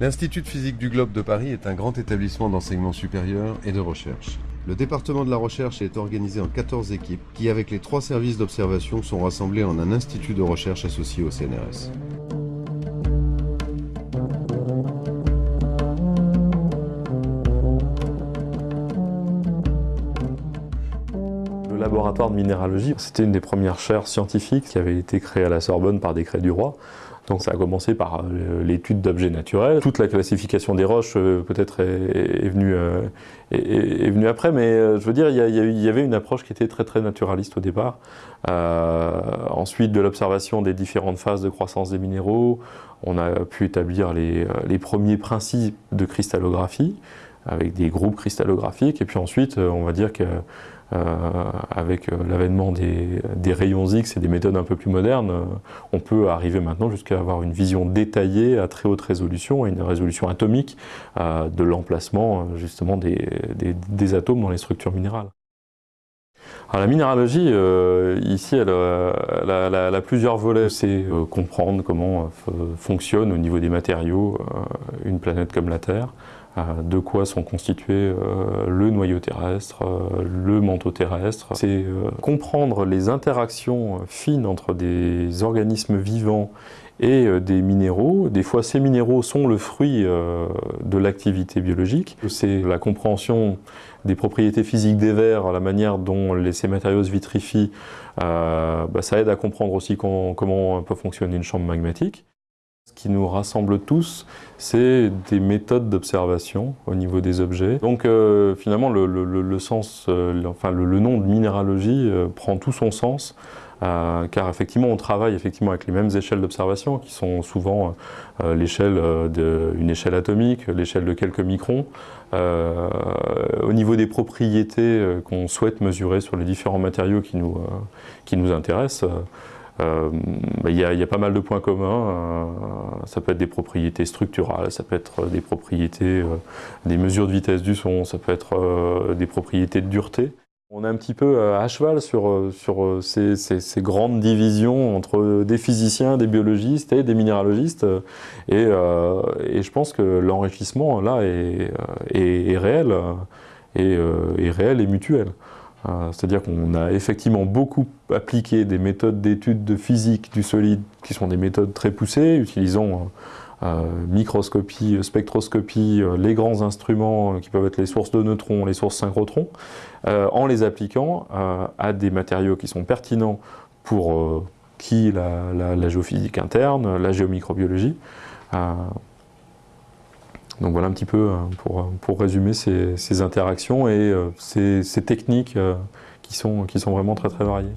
L'Institut de physique du globe de Paris est un grand établissement d'enseignement supérieur et de recherche. Le département de la recherche est organisé en 14 équipes qui, avec les trois services d'observation, sont rassemblés en un institut de recherche associé au CNRS. Le laboratoire de minéralogie, c'était une des premières chaires scientifiques qui avait été créée à la Sorbonne par décret du roi. Donc ça a commencé par euh, l'étude d'objets naturels. Toute la classification des roches euh, peut-être est, venue, euh, est, venue après, mais je veux dire, il y, avait une approche qui était très très naturaliste au départ. ensuite, de l'observation des différentes phases de croissance des minéraux, on a pu établir les, les premiers principes de cristallographie avec des groupes cristallographiques. Et puis ensuite, on va dire que avec euh, l'avènement des, rayons X et des méthodes un peu plus modernes, euh, on peut arriver maintenant jusqu'à avoir une vision détaillée à très haute résolution et une résolution atomique de l'emplacement justement des, atomes dans les structures minérales. la minéralogie, ici, elle, a plusieurs volets. C'est comprendre comment fonctionne au niveau des matériaux une planète comme la Terre, de quoi sont constitués euh, le noyau terrestre, euh, le manteau terrestre. C'est euh, comprendre les interactions fines entre des organismes vivants et des minéraux. Des fois, ces minéraux sont le fruit de l'activité biologique. C'est la compréhension des propriétés physiques des verres, la manière dont ces matériaux se vitrifient. Bah, ça aide à comprendre aussi comment peut fonctionner une chambre magmatique. Ce qui nous rassemble tous, c'est des méthodes d'observation au niveau des objets. Donc euh, finalement, le, sens, euh, enfin, le, nom de minéralogie euh, prend tout son sens, car effectivement, on travaille effectivement avec les mêmes échelles d'observation, qui sont souvent l'échelle d'une échelle atomique, l'échelle de quelques microns. au niveau des propriétés qu'on souhaite mesurer sur les différents matériaux qui nous, qui nous intéressent, euh, bah, il y, a pas mal de points communs. Euh, ça peut être des propriétés structurales, ça peut être des propriétés, euh, des mesures de vitesse du son, ça peut être des propriétés de dureté. On est un petit peu à cheval sur, ces, grandes divisions entre des physiciens, des biologistes et des minéralogistes. Et, je pense que l'enrichissement là est, est, est réel, et, est réel et mutuel. Euh, c'est-à-dire qu'on a effectivement beaucoup appliqué des méthodes d'étude de physique du solide qui sont des méthodes très poussées, utilisant euh, euh, microscopie, spectroscopie, les grands instruments qui peuvent être les sources de neutrons, les sources synchrotrons, en les appliquant à des matériaux qui sont pertinents pour qui la, géophysique interne, la géomicrobiologie. Donc voilà un petit peu euh, pour, pour résumer ces, interactions et euh, ces, techniques euh, qui sont, qui sont vraiment très très variées.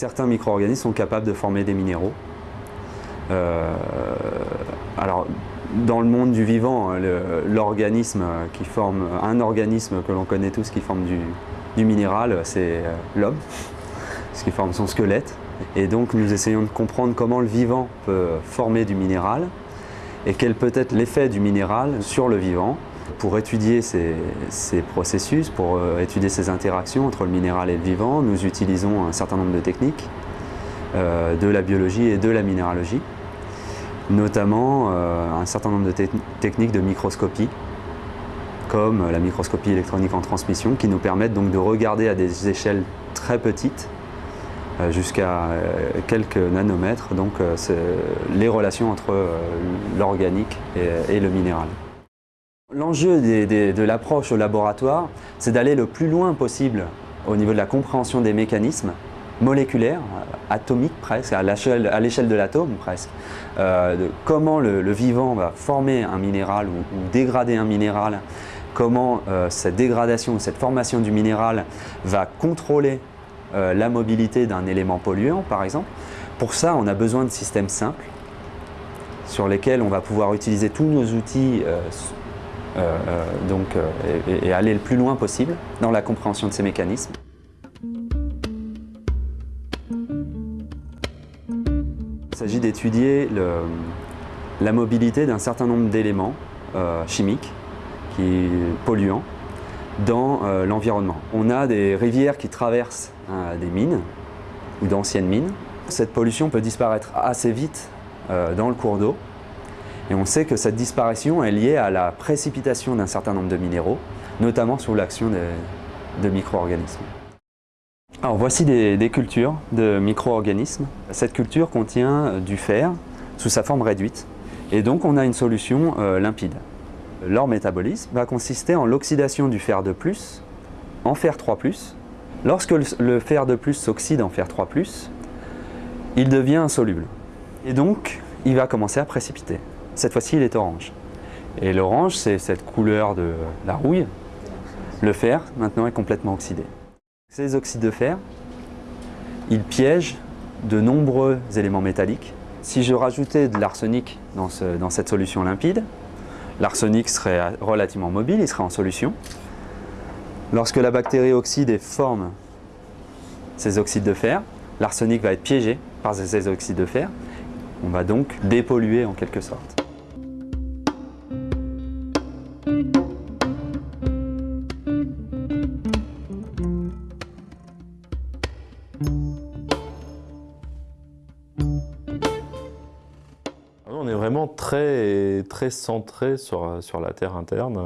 Certains micro-organismes sont capables de former des minéraux, euh, alors, dans le monde du vivant, l'organisme qui forme, un organisme que l'on connaît tous qui forme du, minéral, c'est euh, l'homme, ce qui forme son squelette. Et donc nous essayons de comprendre comment le vivant peut former du minéral et quel peut être l'effet du minéral sur le vivant. Pour étudier ces, processus, pour euh, étudier ces interactions entre le minéral et le vivant, nous utilisons un certain nombre de techniques, de la biologie et de la minéralogie notamment euh, un certain nombre de techniques de microscopie, comme la microscopie électronique en transmission, qui nous permettent donc de regarder à des échelles très petites, euh, jusqu'à euh, quelques nanomètres, donc les relations entre l'organique et, le minéral. L'enjeu de l'approche au laboratoire, c'est d'aller le plus loin possible au niveau de la compréhension des mécanismes moléculaire, atomique presque, à l'échelle de l'atome presque, euh, comment le, vivant va former un minéral ou, dégrader un minéral, comment euh, cette dégradation, cette formation du minéral va contrôler euh, la mobilité d'un élément polluant par exemple. Pour ça, on a besoin de systèmes simples sur lesquels on va pouvoir utiliser tous nos outils et aller le plus loin possible dans la compréhension de ces mécanismes. S'agit d'étudier la mobilité d'un certain nombre d'éléments euh, chimiques polluants dans euh, l'environnement. On a des rivières qui traversent euh, des mines ou d'anciennes mines. Cette pollution peut disparaître assez vite dans le cours d'eau et on sait que cette disparition est liée à la précipitation d'un certain nombre de minéraux, notamment sous l'action de micro-organismes. Alors voici des, cultures de micro-organismes. Cette culture contient du fer sous sa forme réduite et donc on a une solution euh, limpide. Leur métabolisme va consister en l'oxydation du fer de plus en fer 3+. Lorsque le fer de plus s'oxyde en fer 3+, il devient insoluble. Et donc, il va commencer à précipiter. Cette fois-ci, il est orange. Et l'orange, c'est cette couleur de la rouille. Le fer, maintenant, est complètement oxydé. Ces oxydes de fer, ils piègent de nombreux éléments métalliques. Si je rajoutais de l'arsenic dans, dans, cette solution limpide, l'arsenic serait relativement mobile, il serait en solution. Lorsque la bactérie oxyde et forme ces oxydes de fer, l'arsenic va être piégé par ces oxydes de fer. On va donc dépolluer en quelque sorte. Très, très centré sur, sur la terre interne.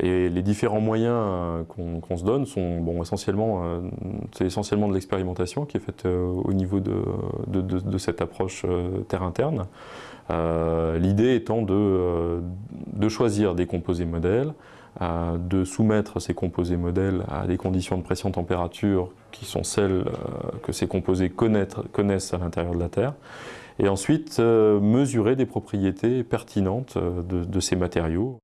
Et les différents moyens qu'on se donne sont bon, essentiellement, euh, essentiellement de l'expérimentation qui est faite euh, au niveau de, de, cette approche euh, terre interne. L'idée étant de, de choisir des composés modèles, de soumettre ces composés modèles à des conditions de pression-température qui sont celles que ces composés connaissent à l'intérieur de la Terre, et ensuite euh, mesurer des propriétés pertinentes euh, de, ces matériaux.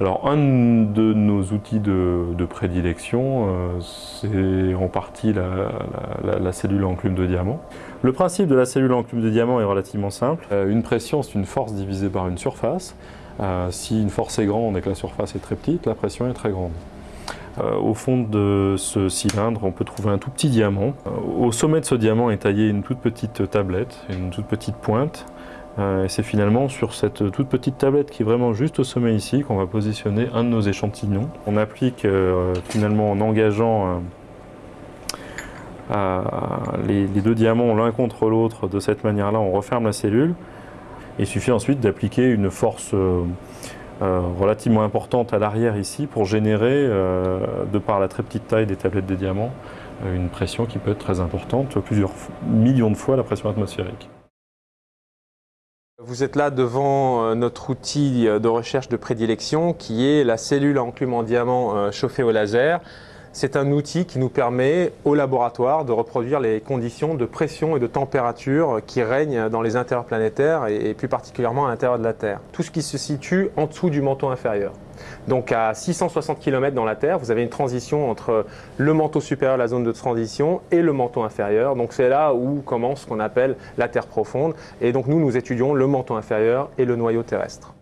Alors un de nos outils de, prédilection, euh, c'est en partie la, cellule enclume de diamant. Le principe de la cellule enclume de diamant est relativement simple. une pression, c'est une force divisée par une surface. si une force est grande et que la surface est très petite, la pression est très grande. Euh, au fond de ce cylindre, on peut trouver un tout petit diamant. Euh, au sommet de ce diamant est taillée une toute petite tablette, une toute petite pointe. Euh, c'est finalement sur cette toute petite tablette qui est vraiment juste au sommet ici qu'on va positionner un de nos échantillons. On applique finalement en engageant les, deux diamants l'un contre l'autre de cette manière-là, on referme la cellule. Il suffit ensuite d'appliquer une force relativement importante à l'arrière ici pour générer, euh, de par la très petite taille des tablettes de diamants, euh, une pression qui peut être très importante, plusieurs millions de fois la pression atmosphérique. Vous êtes là devant notre outil de recherche de prédilection qui est la cellule à enclume en diamant chauffée au laser. C'est un outil qui nous permet au laboratoire de reproduire les conditions de pression et de température qui règnent dans les intérieurs planétaires et plus particulièrement à l'intérieur de la Terre. Tout ce qui se situe en dessous du manteau inférieur. Donc à 660 km dans la Terre, vous avez une transition entre le manteau supérieur, la zone de transition, et le manteau inférieur. Donc c'est là où commence ce qu'on appelle la Terre profonde. Et donc nous, nous étudions le manteau inférieur et le noyau terrestre.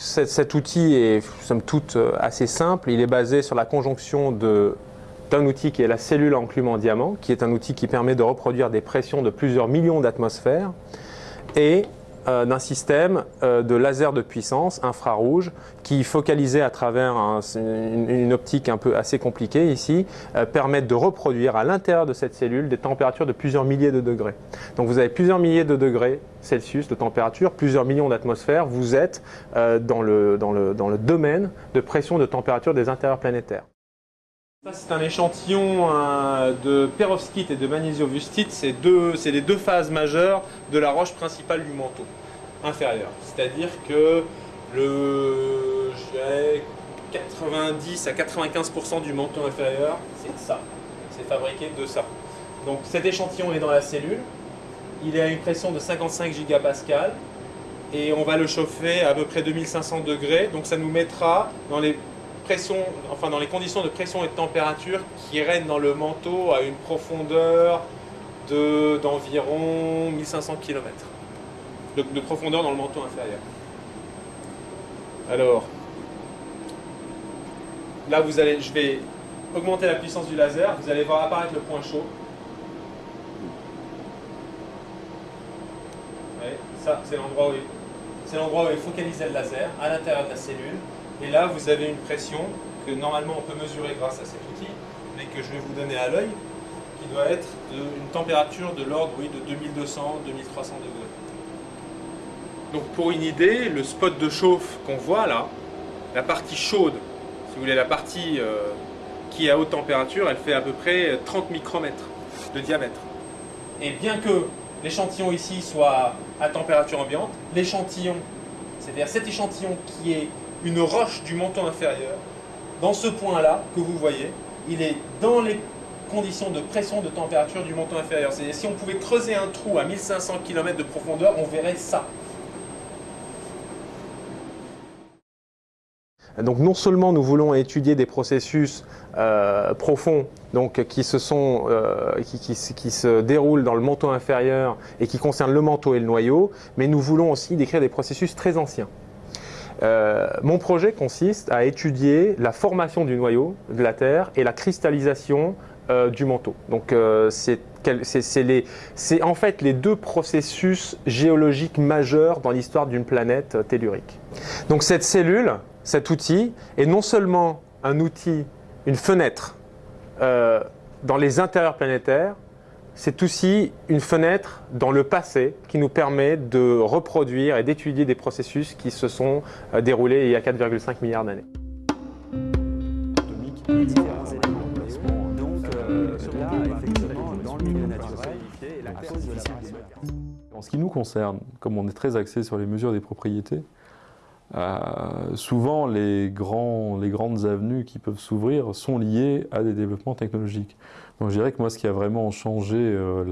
Cet, outil est, somme toute, euh, assez simple. Il est basé sur la conjonction d'un outil qui est la cellule enclume en diamant, qui est un outil qui permet de reproduire des pressions de plusieurs millions d'atmosphères, d'un système euh, de laser de puissance infrarouge qui, focalisé à travers une, optique un peu assez compliquée ici, euh, permettent de reproduire à l'intérieur de cette cellule des températures de plusieurs milliers de degrés. Donc vous avez plusieurs milliers de degrés Celsius de température, plusieurs millions d'atmosphères, vous êtes dans le, dans, le, dans le domaine de pression de température des intérieurs planétaires. C'est un échantillon de perovskite et de magnésiovustite. C'est les deux phases majeures de la roche principale du manteau inférieur. C'est-à-dire que le 90 à 95% du manteau inférieur, c'est ça. C'est fabriqué de ça. Donc cet échantillon est dans la cellule. Il est à une pression de 55 gigapascal et on va le chauffer à, à peu près 2500 degrés. Donc ça nous mettra dans les enfin dans les conditions de pression et de température qui règnent dans le manteau à une profondeur d'environ 1500 km de, de, profondeur dans le manteau inférieur. Alors, là vous allez, je vais augmenter la puissance du laser, vous allez voir apparaître le point chaud. Ouais, ça c'est l'endroit où, où est focalisé le laser, à l'intérieur de la cellule. Et là, vous avez une pression que normalement on peut mesurer grâce à cet outil, mais que je vais vous donner à l'œil, qui doit être d'une température de l'ordre de 2200-2300 degrés. Donc pour une idée, le spot de chauffe qu'on voit là, la partie chaude, si vous voulez, la partie euh, qui est à haute température, elle fait à peu près 30 micromètres de diamètre. Et bien que l'échantillon ici soit à température ambiante, l'échantillon, c'est-à-dire cet échantillon qui est une roche du manteau inférieur, dans ce point-là que vous voyez, il est dans les conditions de pression de température du manteau inférieur. C'est-à-dire si on pouvait creuser un trou à 1500 km de profondeur, on verrait ça. Donc non seulement nous voulons étudier des processus euh, profonds donc, euh, qui, se déroulent dans le manteau inférieur et qui concernent le manteau et le noyau, mais nous voulons aussi décrire des processus très anciens. Euh, mon projet consiste à étudier la formation du noyau de la Terre et la cristallisation euh, du manteau. Donc euh, c'est en fait les deux processus géologiques majeurs dans l'histoire d'une planète tellurique. Donc cette cellule, cet outil, est non seulement un outil, une fenêtre dans les intérieurs planétaires, c'est aussi une fenêtre dans le passé qui nous permet de reproduire et d'étudier des processus qui se sont euh, déroulés il y a 4,5 milliards d'années. En ce qui nous concerne, comme on est très axé sur les mesures des propriétés, euh, souvent les, grandes avenues qui peuvent s'ouvrir sont liées à des développements technologiques. Donc je dirais que moi ce qui a vraiment changé euh,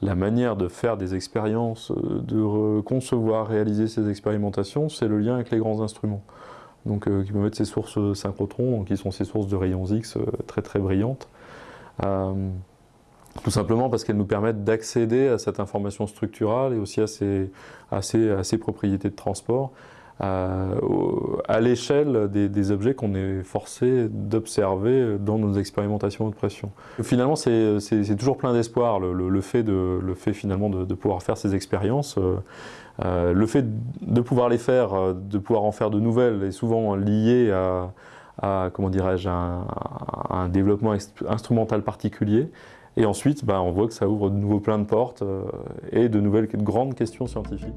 la, manière de faire des expériences, euh, de concevoir, réaliser ces expérimentations, c'est le lien avec les grands instruments. Donc qui peuvent être ces sources synchrotrons, qui sont ces sources de rayons X très très brillantes. Tout simplement parce qu'elles nous permettent d'accéder à cette information structurale et aussi à ces, propriétés de transport à l'échelle des, objets qu'on est forcé d'observer dans nos expérimentations de pression. Finalement, c'est toujours plein d'espoir le, fait, de, le fait finalement de, pouvoir faire ces expériences. Euh, euh, le fait de pouvoir les faire, de pouvoir en faire de nouvelles est souvent lié à, comment dirais-je, un, développement instrumental particulier. Et ensuite, bah, on voit que ça ouvre de nouveaux plein de portes euh, et de nouvelles de grandes questions scientifiques.